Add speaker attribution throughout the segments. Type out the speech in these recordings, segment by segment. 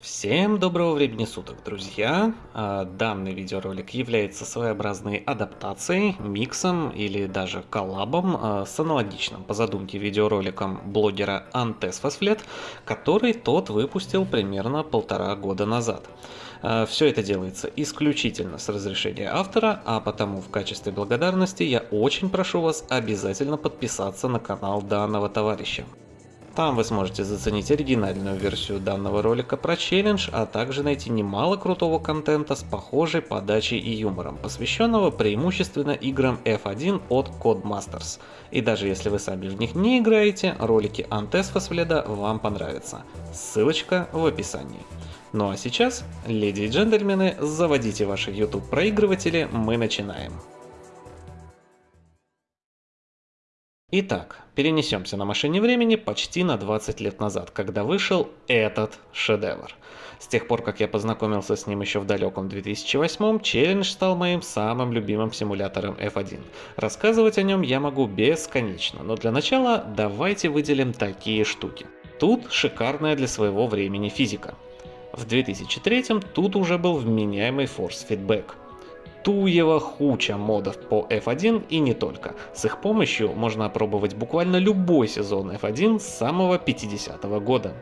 Speaker 1: Всем доброго времени суток, друзья! А, Данный видеоролик является своеобразной адаптацией, миксом или даже коллабом а, с аналогичным по задумке видеороликом блогера Антес Фосфлет, который тот выпустил примерно полтора года назад. А, Все это делается исключительно с разрешения автора, а потому в качестве благодарности я очень прошу вас обязательно подписаться на канал данного товарища. Там вы сможете заценить оригинальную версию данного ролика про челлендж, а также найти немало крутого контента с похожей подачей и юмором, посвященного преимущественно играм F1 от Codemasters. И даже если вы сами в них не играете, ролики Antes Фосфледа вам понравятся. Ссылочка в описании. Ну а сейчас, леди и джентльмены, заводите ваши YouTube проигрыватели, мы начинаем. Итак, перенесемся на машине времени почти на 20 лет назад, когда вышел этот шедевр. С тех пор, как я познакомился с ним еще в далеком 2008, челлендж стал моим самым любимым симулятором F1. Рассказывать о нем я могу бесконечно, но для начала давайте выделим такие штуки. Тут шикарная для своего времени физика. В 2003 тут уже был вменяемый feedback туева хуча модов по F1 и не только. С их помощью можно опробовать буквально любой сезон F1 с самого 50-го года.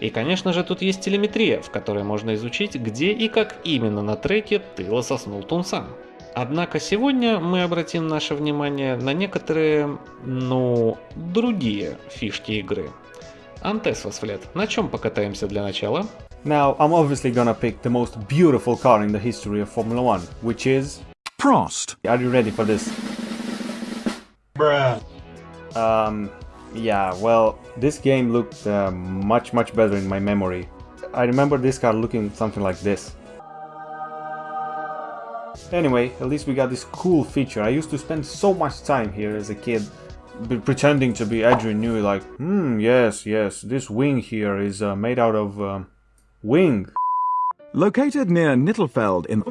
Speaker 1: И конечно же тут есть телеметрия, в которой можно изучить, где и как именно на треке ты лососнул тунца. Однако сегодня мы обратим наше внимание на некоторые, ну, другие фишки игры. Антес Восфлет, на чем покатаемся для начала?
Speaker 2: Now, I'm obviously gonna pick the most beautiful car in the history of Formula One, which is...
Speaker 3: Prost.
Speaker 2: Are you ready for this?
Speaker 3: Bruh.
Speaker 2: Um, yeah, well, this game looked uh, much, much better in my memory. I remember this car looking something like this. Anyway, at least we got this cool feature. I used to spend so much time here as a kid pretending to be Adrian Newey like, hmm, yes, yes, this wing here is uh, made out of uh, wing.
Speaker 3: Located near Nittelfeld in the.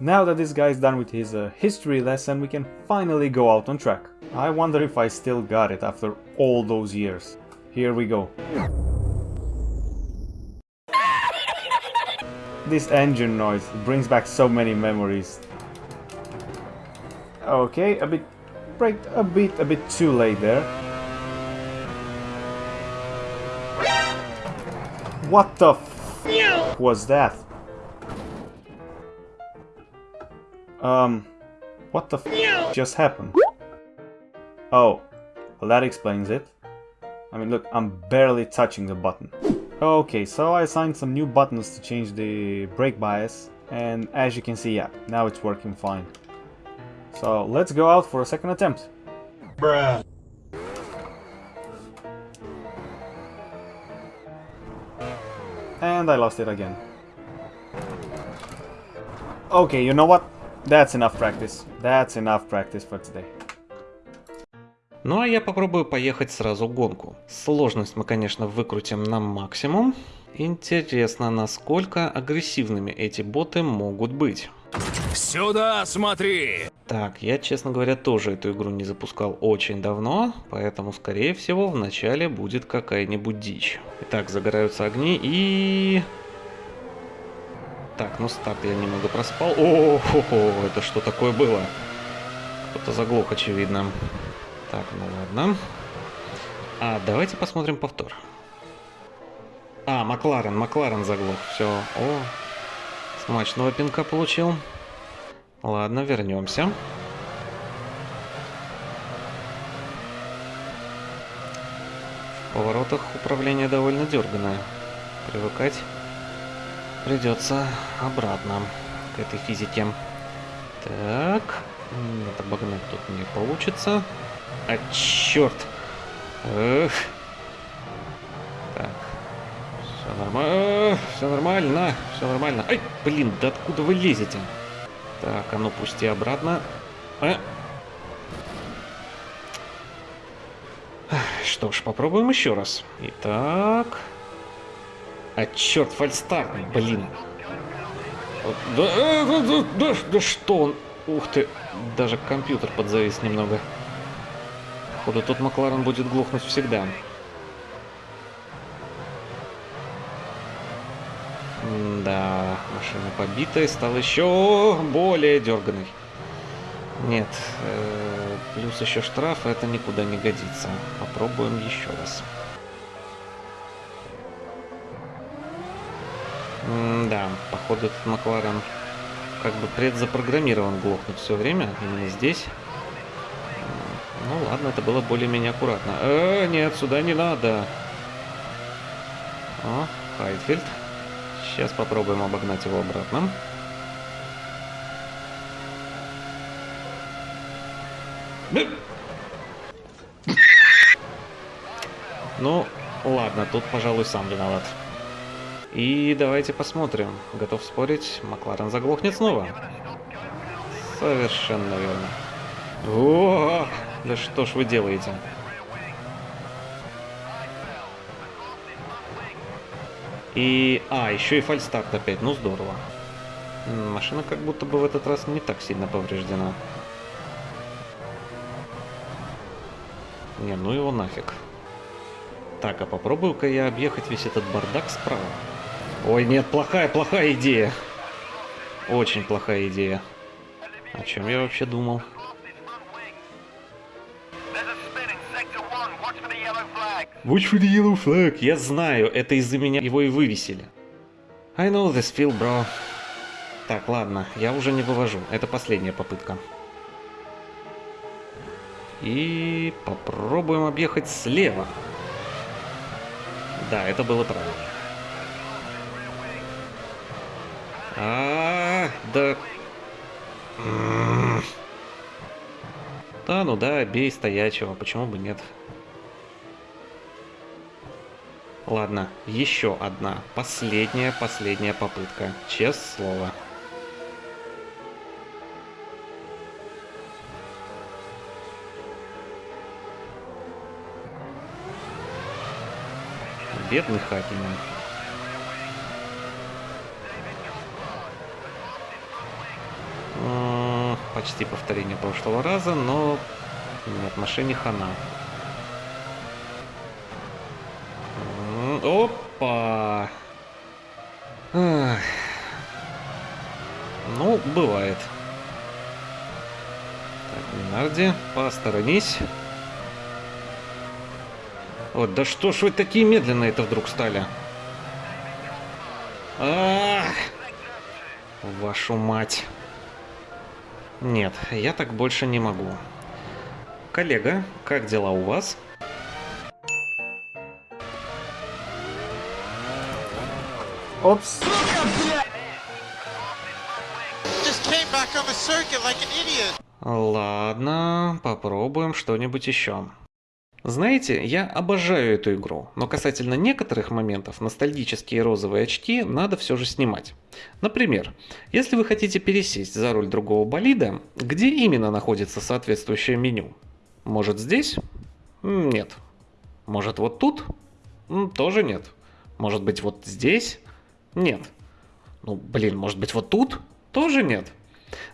Speaker 2: Now that this guy is done with his uh, history lesson, we can finally go out on track. I wonder if I still got it after all those years. Here we go. This engine noise brings back so many memories. Okay, a bit, break a bit, a bit too late there. What the f was that? Um, what the f just happened? Oh, well that explains it. I mean, look, I'm barely touching the button. Okay, so I assigned some new buttons to change the brake bias, and as you can see, yeah, now it's working fine. So let's go out for a second attempt.
Speaker 3: Bruh.
Speaker 2: And I lost it again. Okay, you know what? That's enough practice. That's enough practice for today.
Speaker 1: Ну а я попробую поехать сразу гонку. Сложность мы, конечно, выкрутим на максимум. Интересно, насколько агрессивными эти боты могут быть.
Speaker 4: Сюда смотри!
Speaker 1: Так, я, честно говоря, тоже эту игру не запускал очень давно, поэтому, скорее всего, в начале будет какая-нибудь дичь. Итак, загораются огни и... Так, ну старт я немного проспал. О, хо -хо, это что такое было? Кто-то заглох, очевидно. Так, ну ладно. А, давайте посмотрим повтор. А, Макларен, Макларен заглох. Все. О, смачного пинка получил. Ладно, вернемся. В поворотах управление довольно дерганое. Привыкать придется обратно к этой физике. Так, нет, обогнать тут не получится. А черт! Эх. Так. Все нормально. Все нормально. Все нормально. Ай, блин, да откуда вы лезете? Так, а ну пусти обратно. А. Что ж, попробуем еще раз. Итак. А черт, фальстарт, блин. Да, э, да, да, да, да что он? Ух ты, даже компьютер подзавис немного. Походу, тут Макларен будет глохнуть всегда. Да, машина побитая, стала еще более дерганой. Нет, э, плюс еще штраф, это никуда не годится. Попробуем еще раз. да, походу этот Макларен как бы предзапрограммирован глохнуть все время, именно здесь. Ну ладно, это было более-менее аккуратно. Э, нет, сюда не надо. О, Хайтфельд. Сейчас попробуем обогнать его обратно. Ну, ладно, тут, пожалуй, сам виноват. И давайте посмотрим. Готов спорить, Макларен заглохнет снова. Совершенно верно. О, да что ж вы делаете? И... А, еще и фальстарт опять. Ну, здорово. Машина как будто бы в этот раз не так сильно повреждена. Не, ну его нафиг. Так, а попробую-ка я объехать весь этот бардак справа. Ой, нет, плохая, плохая идея. Очень плохая идея. О чем я вообще думал? Watch for the yellow flag. Я знаю, это из-за меня его и вывесили. I know this feel, bro. Так, ладно, я уже не вывожу. Это последняя попытка. И попробуем объехать слева. Да, это было правильно. А, -а, -а да. Да, ну да, бей стоячего, почему бы нет? Ладно, еще одна, последняя, последняя попытка, честное слово. Бедный Хакинен. Почти повторение прошлого раза, но нет, машине хана. Опа! Ах. Ну, бывает. Так, Минарди, посторонись. Вот, да что ж вы такие медленные это вдруг стали? Ах! Вашу мать. Нет, я так больше не могу. Коллега, как дела у вас?
Speaker 2: Опс.
Speaker 1: Ладно, попробуем что-нибудь еще. Знаете, я обожаю эту игру, но касательно некоторых моментов ностальгические розовые очки надо все же снимать. Например, если вы хотите пересесть за руль другого болида, где именно находится соответствующее меню? Может здесь? Нет. Может вот тут? Тоже нет. Может быть вот здесь? Нет. Ну блин, может быть вот тут? Тоже нет.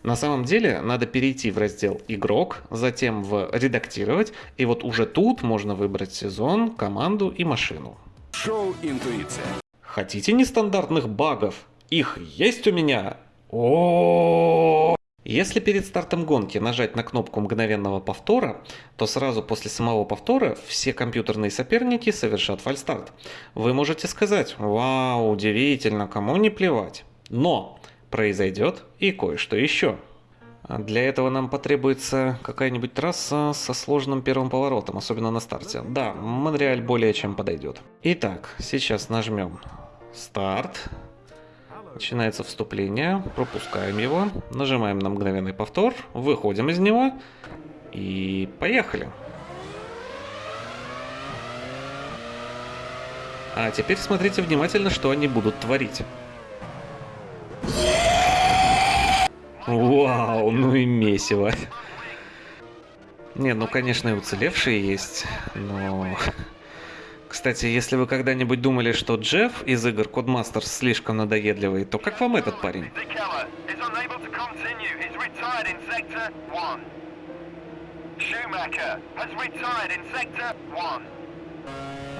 Speaker 1: На самом деле надо перейти в раздел «Игрок», затем в «Редактировать», и вот уже тут можно выбрать сезон, команду и машину.
Speaker 4: Шоу «Интуиция».
Speaker 1: Хотите нестандартных багов? Их есть у меня! О, Если перед стартом гонки нажать на кнопку мгновенного повтора, то сразу после самого повтора все компьютерные соперники совершат фальстарт. Вы можете сказать «Вау, удивительно, кому не плевать». Но произойдет и кое-что еще. Для этого нам потребуется какая-нибудь трасса со сложным первым поворотом, особенно на старте. Да, Монреаль более чем подойдет. Итак, сейчас нажмем старт. Начинается вступление, пропускаем его, нажимаем на мгновенный повтор, выходим из него и поехали. А теперь смотрите внимательно, что они будут творить. Вау, ну и месиво. Не, ну конечно и уцелевшие есть, но... Кстати, если вы когда-нибудь думали, что Джефф из игр Codemasters слишком надоедливый, то как вам этот парень?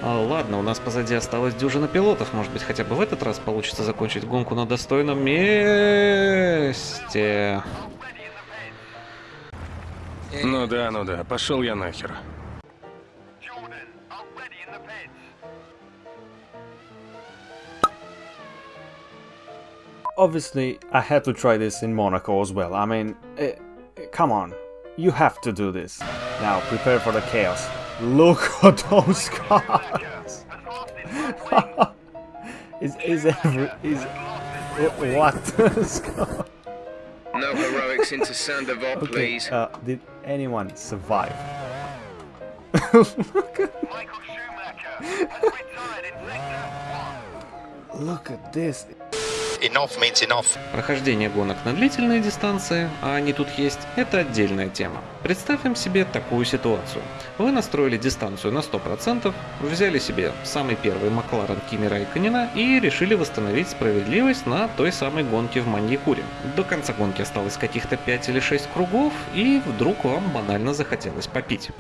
Speaker 1: А, ладно, у нас позади осталось дюжина пилотов. Может быть, хотя бы в этот раз получится закончить гонку на достойном месте.
Speaker 4: Ну да, ну да, пошел я нахер.
Speaker 2: Obviously, I had to try this in Monaco as well. I mean, eh, eh, come on, you have to do this. Now, prepare for the chaos. Look at those cars! is is every is wh- what?
Speaker 5: No heroics into Sandoval,
Speaker 2: okay,
Speaker 5: please.
Speaker 2: uh, did anyone survive? Look at this.
Speaker 6: Enough means enough.
Speaker 1: Прохождение гонок на длительные дистанции, а они тут есть, это отдельная тема. Представим себе такую ситуацию. Вы настроили дистанцию на 100%, взяли себе самый первый Макларен Кими Райконена и решили восстановить справедливость на той самой гонке в Маньякуре. До конца гонки осталось каких-то 5 или 6 кругов, и вдруг вам банально захотелось попить.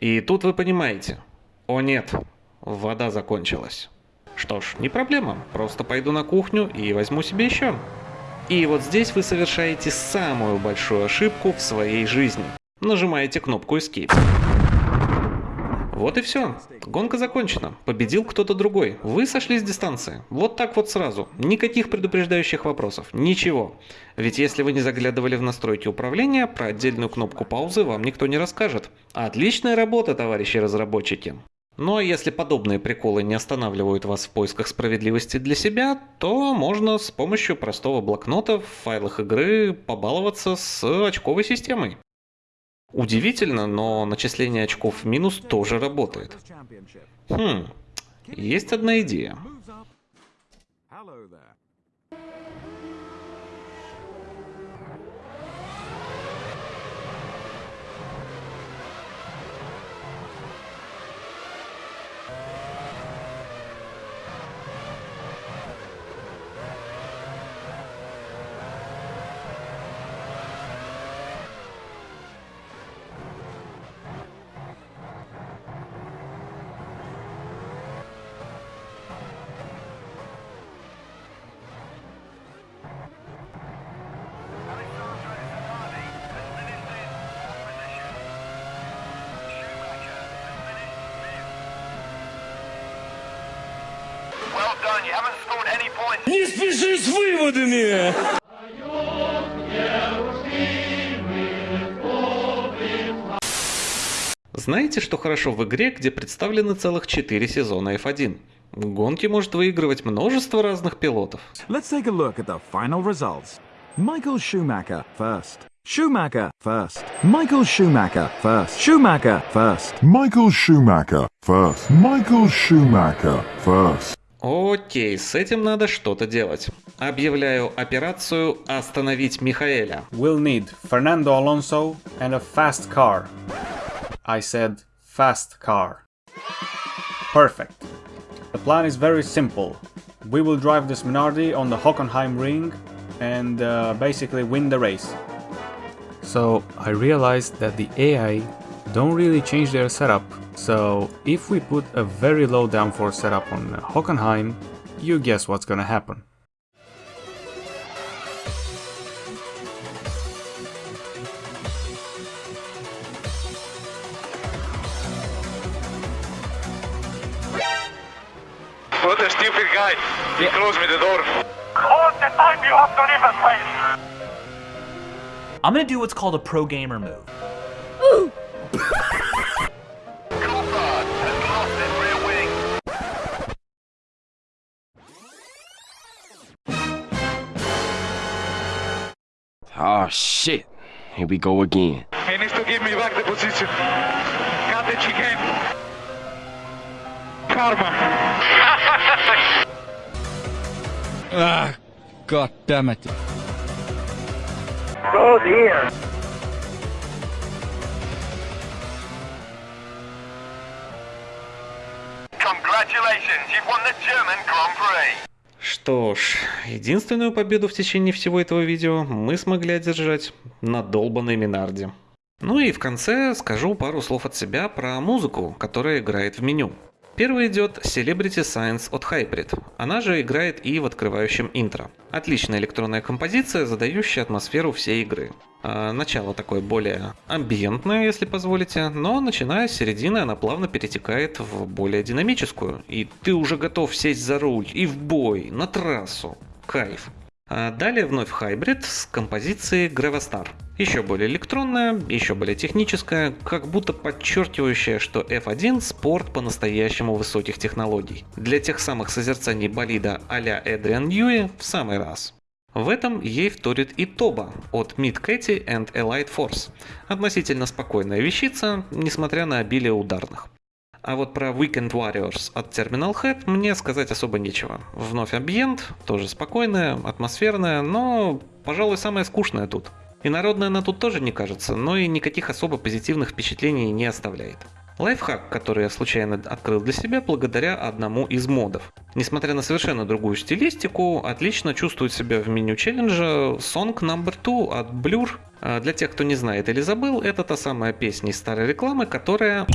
Speaker 1: И тут вы понимаете, о нет, вода закончилась. Что ж, не проблема, просто пойду на кухню и возьму себе еще. И вот здесь вы совершаете самую большую ошибку в своей жизни. Нажимаете кнопку Escape. Вот и все. Гонка закончена. Победил кто-то другой. Вы сошли с дистанции. Вот так вот сразу. Никаких предупреждающих вопросов. Ничего. Ведь если вы не заглядывали в настройки управления, про отдельную кнопку паузы вам никто не расскажет. Отличная работа, товарищи разработчики. Ну а если подобные приколы не останавливают вас в поисках справедливости для себя, то можно с помощью простого блокнота в файлах игры побаловаться с очковой системой. Удивительно, но начисление очков в минус тоже работает. Хм, есть одна идея.
Speaker 4: Не спеши с выводами!
Speaker 1: Знаете, что хорошо в игре, где представлены целых 4 сезона F1? Гонки может выигрывать множество разных пилотов.
Speaker 3: Let's take a look at the final results. Michael Schumacher first. Schumacher first. Michael Schumacher first. Schumacher first.
Speaker 7: Michael Schumacher first. Michael Schumacher first.
Speaker 1: Окей, с этим надо что-то делать. Объявляю операцию «Остановить Михаэля».
Speaker 2: We'll need Fernando Alonso and a fast car. I said fast car. Perfect. The plan is very simple. We will drive this Minardi on the Hockenheim ring and uh, basically win the race. So I realized that the AI don't really change their setup. so if we put a very low downforce setup on Hockenheim, you guess what's gonna happen.
Speaker 8: What a stupid guy. He closed me the door. All the time you have to leave a place.
Speaker 9: I'm gonna do what's called a pro gamer move.
Speaker 10: Here we go again.
Speaker 8: He needs to give me back the position. Got the chicken. Karma.
Speaker 9: Ah, god damn it.
Speaker 8: Oh dear.
Speaker 1: Что ж, единственную победу в течение всего этого видео мы смогли одержать на долбанной Минарде. Ну и в конце скажу пару слов от себя про музыку, которая играет в меню. Первый идет Celebrity Science от Hybrid. Она же играет и в открывающем интро. Отличная электронная композиция, задающая атмосферу всей игры. А, начало такое более амбиентное, если позволите, но начиная с середины она плавно перетекает в более динамическую. И ты уже готов сесть за руль и в бой, на трассу. Кайф. А далее вновь Hybrid с композицией Gravastar. Еще более электронная, еще более техническая, как будто подчеркивающая, что F1 спорт по-настоящему высоких технологий. Для тех самых созерцаний болида а-ля Эдриан Ньюи в самый раз. В этом ей вторит и Тоба от Mid Catty and Elite Force. Относительно спокойная вещица, несмотря на обилие ударных. А вот про Weekend Warriors от Terminal Head мне сказать особо нечего. Вновь амбиент, тоже спокойная, атмосферная, но, пожалуй, самое скучное тут. И народная она тут тоже не кажется, но и никаких особо позитивных впечатлений не оставляет. Лайфхак, который я случайно открыл для себя благодаря одному из модов. Несмотря на совершенно другую стилистику, отлично чувствует себя в меню челленджа Song No. 2 от Blur. А для тех, кто не знает или забыл, это та самая песня из старой рекламы, которая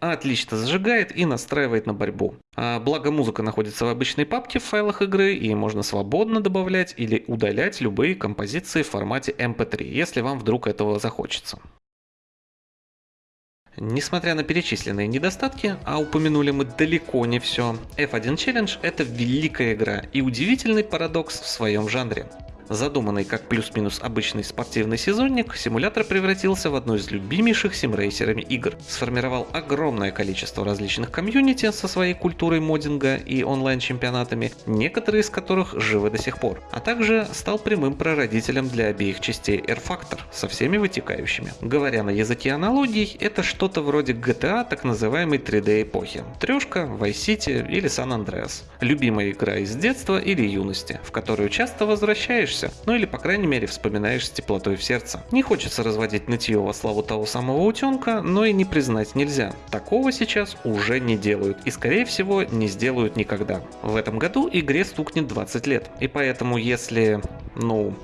Speaker 1: отлично зажигает и настраивает на борьбу. А, благо музыка находится в обычной папке в файлах игры и можно свободно добавлять или удалять любые композиции в формате MP3, если вам вдруг этого захочется. Несмотря на перечисленные недостатки, а упомянули мы далеко не все, F1 Challenge это великая игра и удивительный парадокс в своем жанре. Задуманный как плюс-минус обычный спортивный сезонник, симулятор превратился в одну из любимейших симрейсерами игр. Сформировал огромное количество различных комьюнити со своей культурой моддинга и онлайн-чемпионатами, некоторые из которых живы до сих пор. А также стал прямым прародителем для обеих частей R-Factor со всеми вытекающими. Говоря на языке аналогий, это что-то вроде GTA так называемой 3D эпохи. Трешка, Vice City или San Andreas. Любимая игра из детства или юности, в которую часто возвращаешься радуешься, ну или по крайней мере вспоминаешь с теплотой в сердце. Не хочется разводить нытье во славу того самого утенка, но и не признать нельзя. Такого сейчас уже не делают и скорее всего не сделают никогда. В этом году игре стукнет 20 лет, и поэтому если, ну,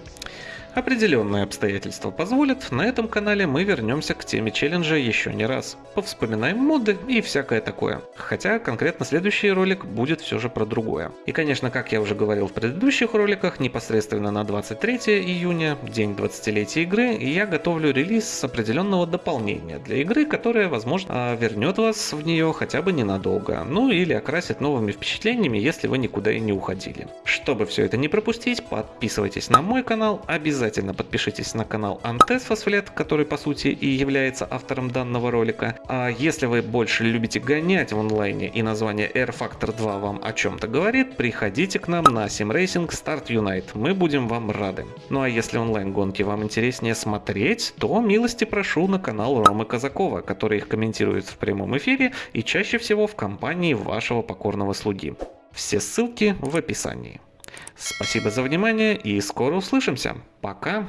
Speaker 1: Определенные обстоятельства позволят, на этом канале мы вернемся к теме челленджа еще не раз. Повспоминаем моды и всякое такое. Хотя конкретно следующий ролик будет все же про другое. И конечно, как я уже говорил в предыдущих роликах, непосредственно на 23 июня, день 20-летия игры, я готовлю релиз определенного дополнения для игры, которое, возможно, вернет вас в нее хотя бы ненадолго. Ну или окрасит новыми впечатлениями, если вы никуда и не уходили. Чтобы все это не пропустить, подписывайтесь на мой канал, обязательно обязательно подпишитесь на канал Антес Фосфлет, который по сути и является автором данного ролика. А если вы больше любите гонять в онлайне и название Air Factor 2 вам о чем-то говорит, приходите к нам на SimRacing Start Unite, мы будем вам рады. Ну а если онлайн гонки вам интереснее смотреть, то милости прошу на канал Ромы Казакова, который их комментирует в прямом эфире и чаще всего в компании вашего покорного слуги. Все ссылки в описании. Спасибо за внимание и скоро услышимся. Пока.